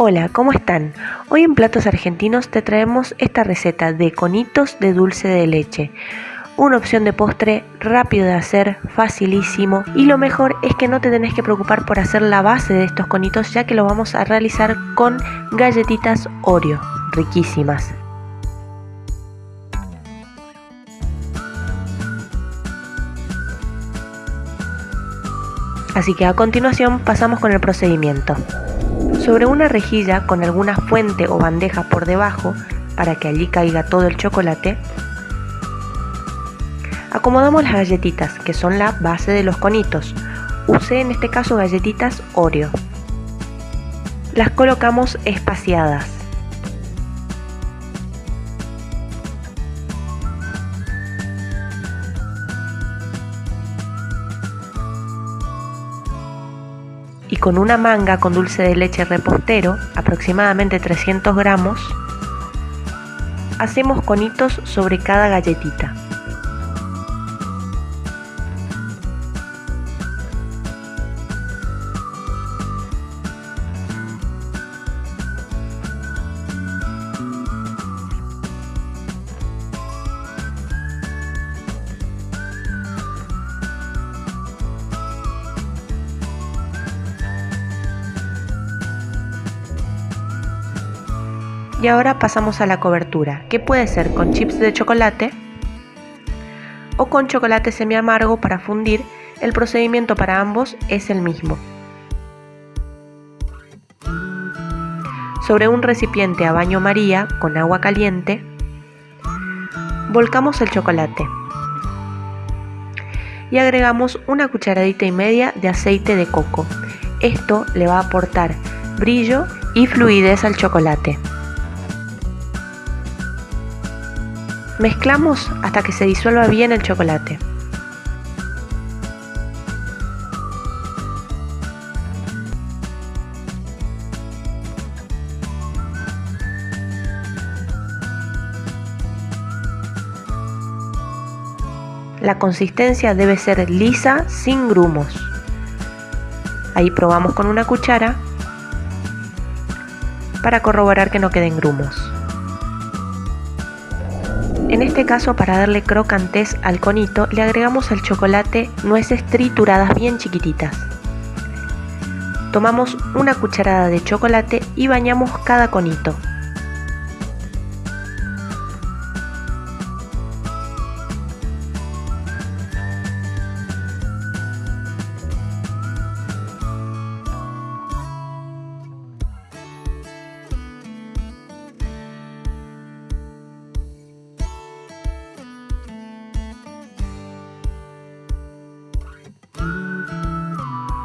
Hola, ¿cómo están? Hoy en Platos Argentinos te traemos esta receta de conitos de dulce de leche. Una opción de postre rápido de hacer, facilísimo y lo mejor es que no te tenés que preocupar por hacer la base de estos conitos ya que lo vamos a realizar con galletitas Oreo, riquísimas. Así que a continuación pasamos con el procedimiento. Sobre una rejilla con alguna fuente o bandeja por debajo, para que allí caiga todo el chocolate, acomodamos las galletitas, que son la base de los conitos. Usé en este caso galletitas Oreo. Las colocamos espaciadas. Y con una manga con dulce de leche repostero, aproximadamente 300 gramos, hacemos conitos sobre cada galletita. Y ahora pasamos a la cobertura, que puede ser con chips de chocolate o con chocolate semi amargo para fundir. El procedimiento para ambos es el mismo. Sobre un recipiente a baño María con agua caliente, volcamos el chocolate y agregamos una cucharadita y media de aceite de coco. Esto le va a aportar brillo y fluidez al chocolate. Mezclamos hasta que se disuelva bien el chocolate. La consistencia debe ser lisa sin grumos. Ahí probamos con una cuchara para corroborar que no queden grumos. En este caso, para darle crocantes al conito, le agregamos al chocolate nueces trituradas bien chiquititas. Tomamos una cucharada de chocolate y bañamos cada conito.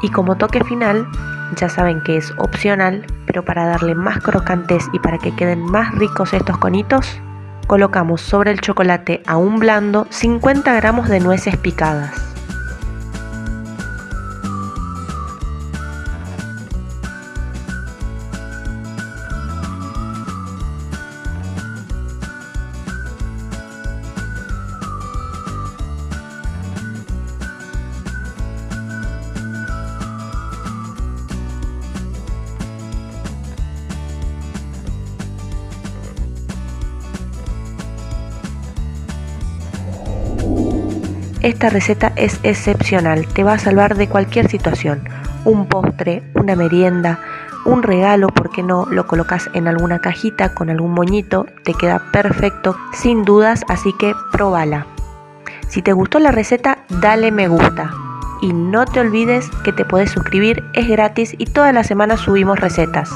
Y como toque final, ya saben que es opcional, pero para darle más crocantes y para que queden más ricos estos conitos, colocamos sobre el chocolate aún blando 50 gramos de nueces picadas. Esta receta es excepcional, te va a salvar de cualquier situación. Un postre, una merienda, un regalo, ¿por qué no? Lo colocas en alguna cajita con algún moñito, te queda perfecto, sin dudas, así que probala. Si te gustó la receta, dale me gusta. Y no te olvides que te puedes suscribir, es gratis y todas las semanas subimos recetas.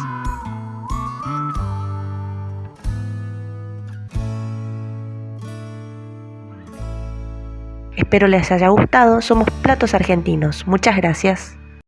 Espero les haya gustado. Somos Platos Argentinos. Muchas gracias.